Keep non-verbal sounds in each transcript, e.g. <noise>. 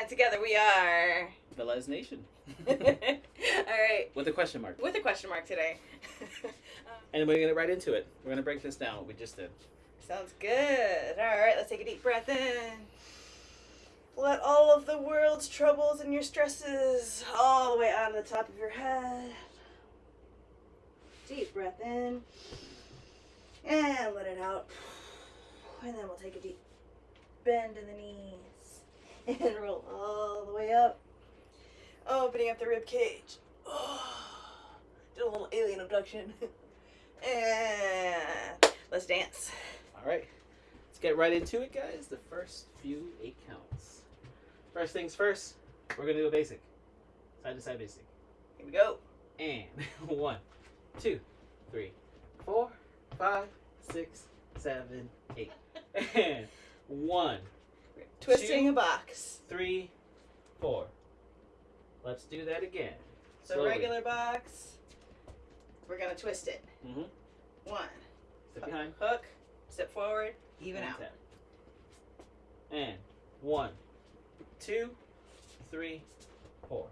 and together we are. the Les Nation, <laughs> All right, with a question mark. with a question mark today. <laughs> Um, and we're gonna get right into it. We're gonna break this down. What we just did. Sounds good. All right, let's take a deep breath in. Let all of the world's troubles and your stresses all the way out of the top of your head. Deep breath in. And let it out. And then we'll take a deep bend in the knees. <laughs> And roll all the way up. Opening up the rib cage. <sighs> Did a little alien abduction. <laughs> And let's dance. All right, let's get right into it, guys. The first few eight counts. First things first. We're gonna do a basic, side to side basic. Here we go. And <laughs> one, two, three, four, five, six, seven, eight. And one, Twisting Two. a box. three, four. Let's do that again. So Slowly. regular box. We're gonna twist it. Mhm. One. Step behind. Hook. Step forward. Even and out. tap. And one, two, three, four.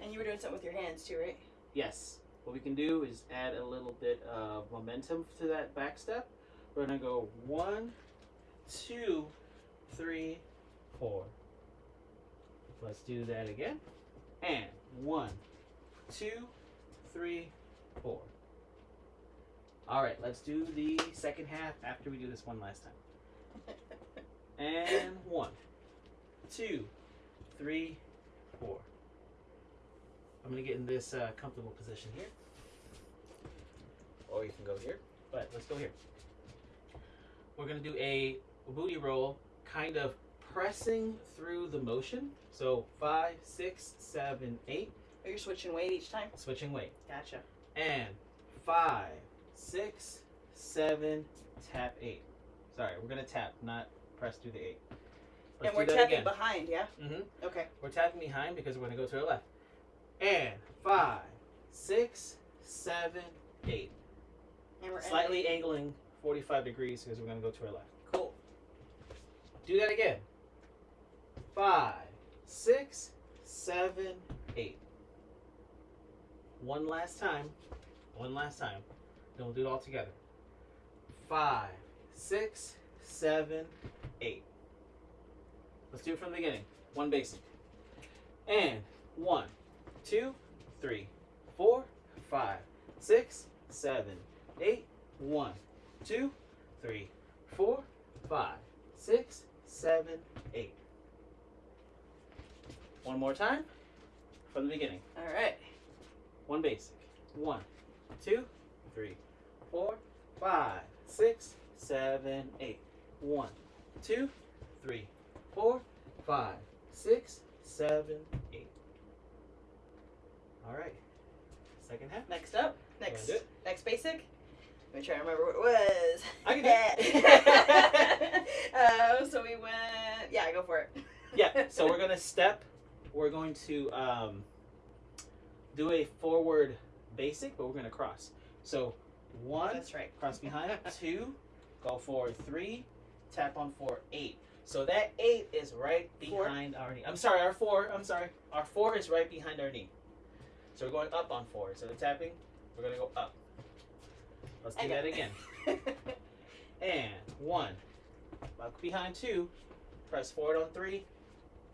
And you were doing something with your hands too, right? Yes. What we can do is add a little bit of momentum to that back step. We're gonna go one, two, three, four. Let's do that again. And one, two, three, four. All right, let's do the second half after we do this one last time. <laughs> And one, two, three, four. I'm gonna get in this uh, comfortable position here. Or you can go here, but let's go here. We're gonna do a booty roll, kind of pressing through the motion. So five, six, seven, eight, Are you switching weight each time? switching weight. Gotcha. And five, six, seven, tap eight. Sorry, we're gonna tap, not press through the eight. and Let's we're tapping again. behind, yeah? Mm-hmm. Okay. We're tapping behind because we're going to go to our left. And five, six, seven, eight. And we're Slightly ending. angling 45 degrees because we're going to go to our left. Do that again. Five, six, seven, eight. One last time. One last time. Then we'll do it all together. Five, six, seven, eight. Let's do it from the beginning. One basic. And one, two, three, four, five, six, seven, eight. One, two, three, four, five, six, seven, eight. One more time from the beginning. All right. One basic. One, two, three, four, five, six, seven, eight. One, two, three, four, five, six, seven, eight. All right. Second half. Next up. Next. Next basic. Let me try to remember what it was. I can <laughs> uh, so we went. Yeah, go for it. Yeah. So we're <laughs> gonna step. We're going to um, do a forward basic, but we're gonna cross. So one, That's right. cross <laughs> behind. Two, go forward. Three, tap on four. Eight. So that eight is right Four? behind our knee. I'm sorry, our four. I'm sorry, our four is right behind our knee. So we're going up on four. Instead of tapping, we're gonna go up. Let's do that again. <laughs> And one, back behind two, press forward on three,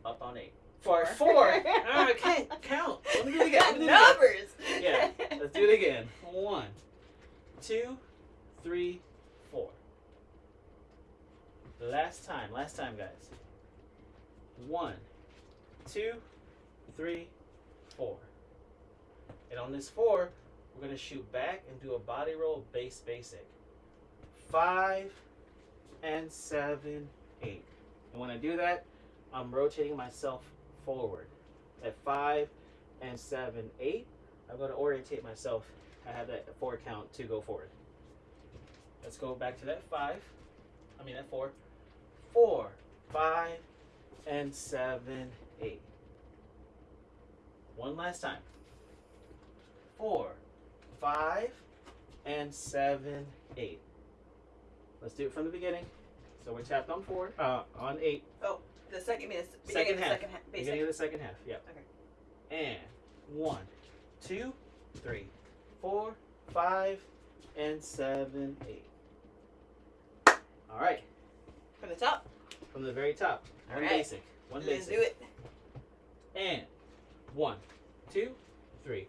up on eight. For four. <laughs> Ah, I can't count. Let me do it again. Do it again. Numbers. Yeah, let's do it again. One, two, three, four. Last time, last time, guys. One, two, three, four. And on this four, we're gonna shoot back and do a body roll base basic. Five and seven, eight. And when I do that, I'm rotating myself forward. At five and seven, eight, I'm going to orientate myself. I have that four count to go forward. Let's go back to that five. I mean that four. Four, five, and seven, eight. One last time. Four, five, and seven, eight. Let's do it from the beginning. So we're tapped on four, uh, on eight. Oh, The second means beginning Second of the half. second half. Beginning of the second half. Yep. Okay. And one, two, three, four, five, and seven, eight. All right. From the top. From the very top. One Alright. basic. One Let's basic. do it. And one, two, three,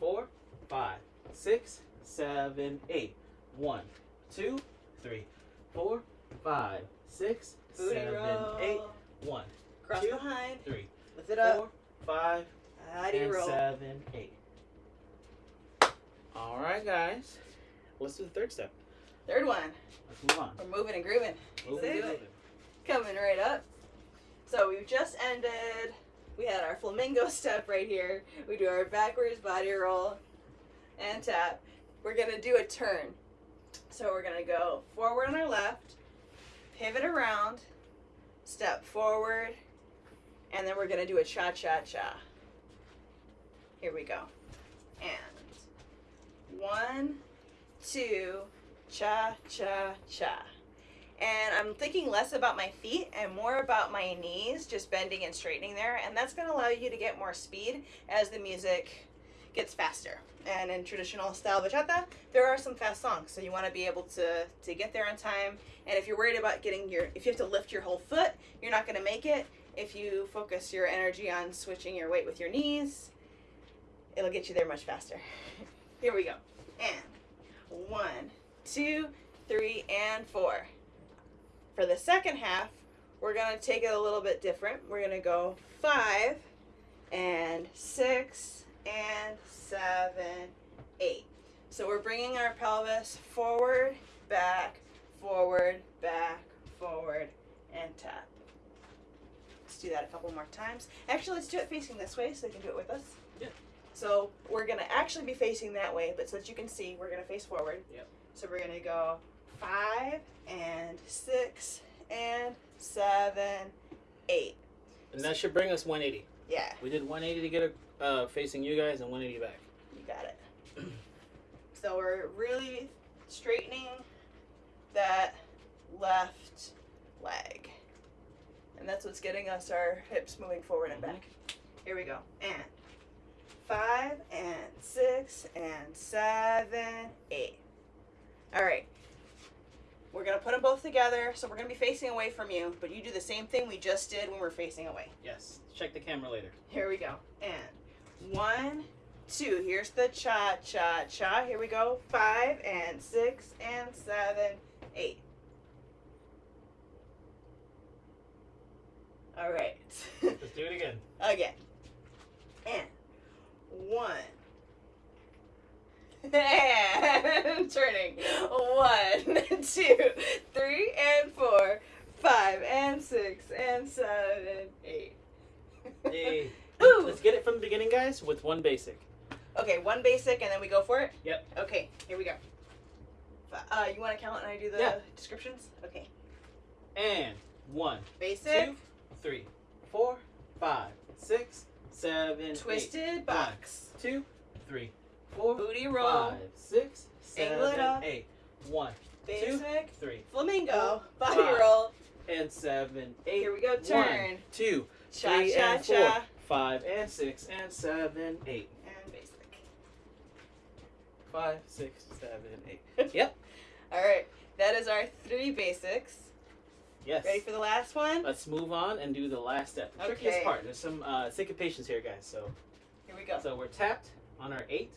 four, five, six, seven, eight. One, two, three, four, five, six, Booty seven, roll. eight. One, Cross two, behind. three, Lift it up. four, five, How and roll? seven, eight. All right, guys. Let's do the third step. Third one. Let's move on. We're moving and grooving. It, move it. Coming right up. So we've just ended. We had our flamingo <laughs> step right here. We do our backwards body roll and tap. We're gonna do a turn. So we're gonna go forward on our left, pivot around, step forward, and then we're gonna do a cha cha cha. Here we go. And one, two, cha cha cha. And I'm thinking less about my feet and more about my knees, just bending and straightening there. And that's to allow you to get more speed as the music gets faster. And in traditional style bachata, there are some fast songs, so you want to be able to to get there on time. And if you're worried about getting your, if you have to lift your whole foot, you're not going to make it. If you focus your energy on switching your weight with your knees, it'll get you there much faster. <laughs> Here we go. And one, two, three, and four. For the second half, we're going to take it a little bit different. We're going to go five and six and seven, eight. So we're bringing our pelvis forward, back, forward, back, forward, and tap. Let's do that a couple more times. Actually, let's do it facing this way so you can do it with us. Yeah. So we're going to actually be facing that way, but so that you can see, we're going to face forward. Yep. So we're going to go five and six and seven, eight. And that should bring us 180. Yeah, We did 180 to get it uh, facing you guys and 180 back. you got it. <clears throat> so we're really straightening that left leg. And that's what's getting us our hips moving forward and back. Here we go. And five and six and seven, eight. All right. We're gonna put them both together, so we're gonna be facing away from you, but you do the same thing we just did when we're facing away. Yes. Check the camera later. Here we go. And one, two. Here's the cha cha cha. Here we go. Five and six and seven, eight. All right. <laughs> Let's do it again. Again. And one. <laughs> And turning. One, <laughs> two, three, and four, five, and six, and seven, eight. Hey. Let's get it from the beginning, guys, with one basic. Okay, one basic, and then we go for it. Yep. Okay, here we go. Uh, you want to count and I do the Yeah. descriptions? Okay. And one, Basic, two, three, four, five, six, seven, eight. twisted box, Two, three, four, booty roll, five, six, seven, eight. One, basic, three, flamingo, Four, body five, roll. and seven, eight. Here we go, One, turn. two, Cha cha cha. Five, and six, and seven, eight. And basic. Five, six, seven, eight. <laughs> Yep. All right, that is our three basics. Yes. Ready for the last one? Let's move on and do the last step. The Okay. trickiest part. There's some uh, syncopations here, guys. So, Here we go. so we're tapped on our eight.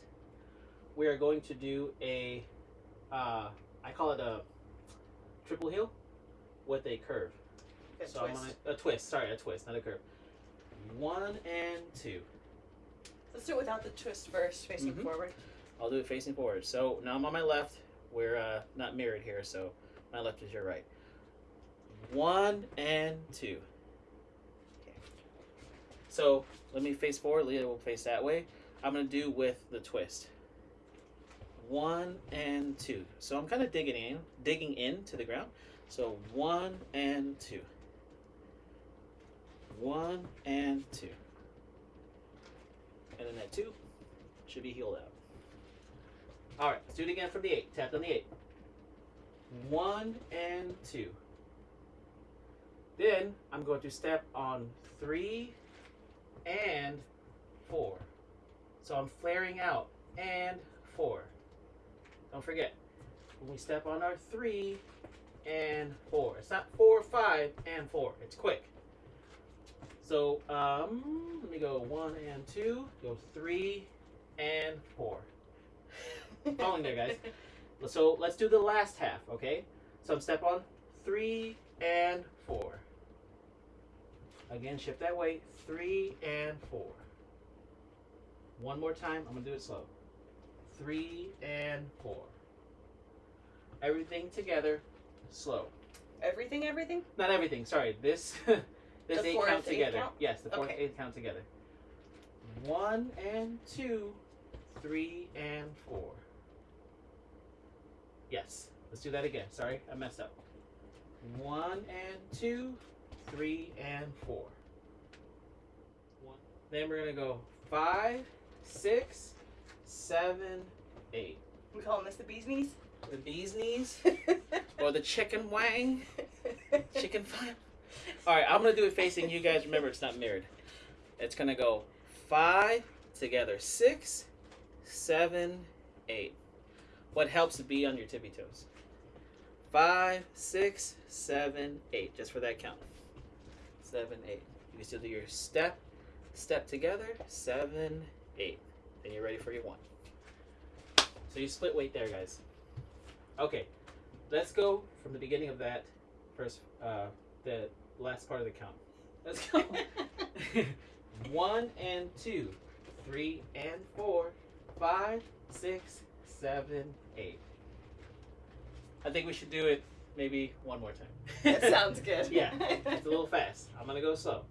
We are going to do a, uh, I call it a triple heel with a curve. Good so I'm twist. gonna a twist. Sorry, a twist, not a curve. One and two. Let's do it without the twist first, facing Mhm. forward. I'll do it facing forward. So now I'm on my left. We're uh, not mirrored here, so my left is your right. One and two. Okay. So let me face forward. Leah will face that way. I'm gonna do with the twist. One and two. So I'm kind of digging in, digging into the ground. So one and two. One and two. And then that two should be healed out. All right, let's do it again from the eight. Tap on the eight. One and two. Then I'm going to step on three and four. So I'm flaring out and four. Don't forget, when we step on our three and four, it's not four, five, and four. It's quick. So um, let me go one and two, go three and four. Following there, guys. <laughs> So let's do the last half, okay? So I'm step on three and four. Again, shift that weight. Three and four. One more time. I'm gonna do it slow. Three and four. Everything together, slow. Everything, everything? Not everything. Sorry. This <laughs> The eight fourth, count eighth together. count? Yes, the fourth Okay. eight count together. One and two, three and four. Yes. Let's do that again. Sorry, I messed up. One and two, three and four. One. Then we're gonna go five, six, seven, eight. We calling this the bee's knees? The bee's knees <laughs> or the chicken wang, chicken file. All right, I'm gonna do it facing you guys. Remember, it's not mirrored. It's gonna go five together, six, seven, eight. What helps to be on your tippy toes? Five, six, seven, eight. Just for that count. Seven, eight. You can still do your step, step together. Seven, eight. Then you're ready for your one. So you split weight there, guys. Okay, let's go from the beginning of that first, uh, the last part of the count. <laughs> Let's go. <laughs> One and two, three and four, five, six, seven, eight. I think we should do it maybe one more time. That <laughs> sounds good. yeah, it's a little fast. I'm gonna go slow.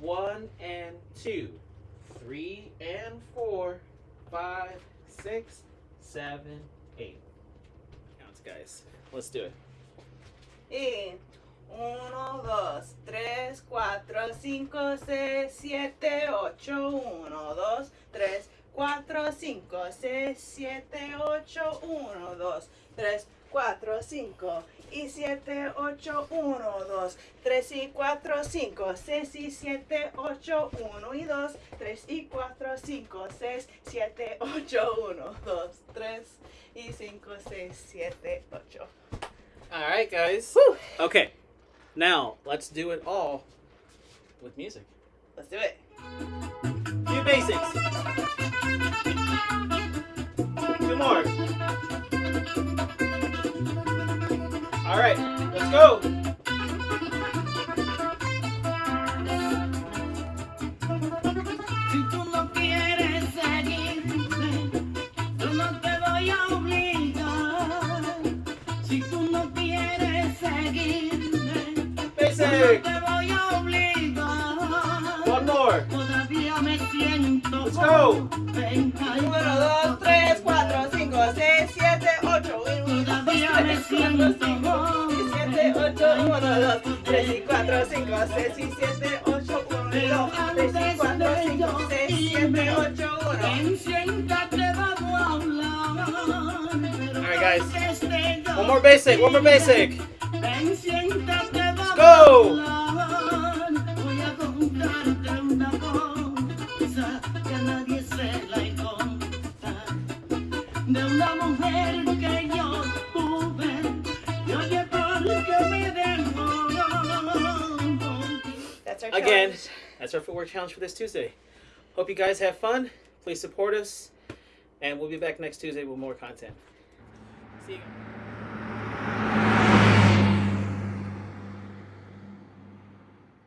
One and two, three and four, five, six, seven, eight. Counts, guys. Let's do it. Eight. 1, 2, 3, 4, 5, 6, 7, 8, 1, 2, 3, 4, 5, 6, 7, 8, 1, 2, 3, 4, 5 y 7, 8, 1, 2, 3 y 4, 5, 6 y 7, 8, 1 y 2, 3 y 4, 5, 6, 7, 8, 1, 2, 3 y 5, 6, 7, 8. All right, guys. Okay. Now let's do it all with music. Let's do it. Few basics. Two more. All right, let's go. Uno, dos, tres, cuatro, cinco, seis, siete, ocho. Uno, dos, tres, cuatro, cinco, seis, siete, ocho. Uno, dos, tres cuatro, cinco, seis siete, ocho. Uno, guys, one more basic, one more basic. Go! De una mujer que yo tuve, y oye, ¿por qué me dejó? That's our Again, challenge. that's our footwork challenge for this Tuesday. Hope you guys have fun. Please support us, and we'll be back next Tuesday with more content. See you.